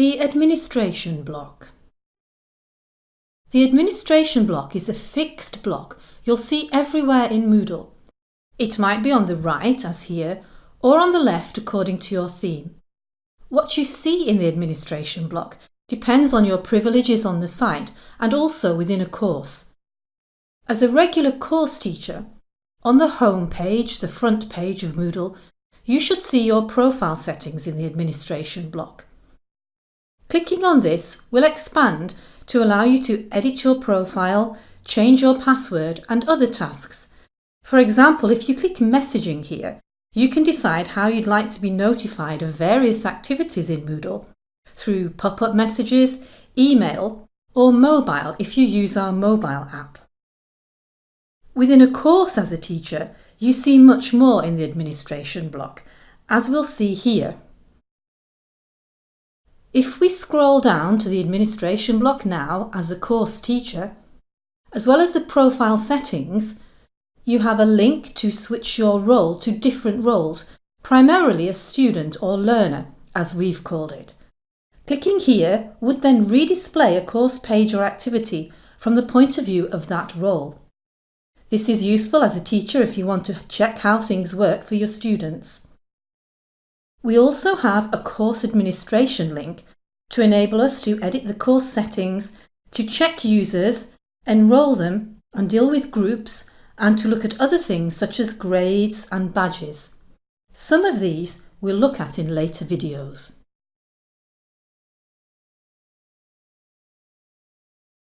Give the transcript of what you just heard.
The administration block. The administration block is a fixed block you'll see everywhere in Moodle. It might be on the right, as here, or on the left according to your theme. What you see in the administration block depends on your privileges on the site and also within a course. As a regular course teacher, on the home page, the front page of Moodle, you should see your profile settings in the administration block. Clicking on this will expand to allow you to edit your profile, change your password and other tasks. For example, if you click messaging here, you can decide how you'd like to be notified of various activities in Moodle through pop-up messages, email or mobile if you use our mobile app. Within a course as a teacher, you see much more in the administration block, as we'll see here. If we scroll down to the administration block now as a course teacher, as well as the profile settings, you have a link to switch your role to different roles, primarily a student or learner, as we've called it. Clicking here would then redisplay a course page or activity from the point of view of that role. This is useful as a teacher if you want to check how things work for your students. We also have a course administration link to enable us to edit the course settings, to check users, enrol them and deal with groups and to look at other things such as grades and badges. Some of these we'll look at in later videos.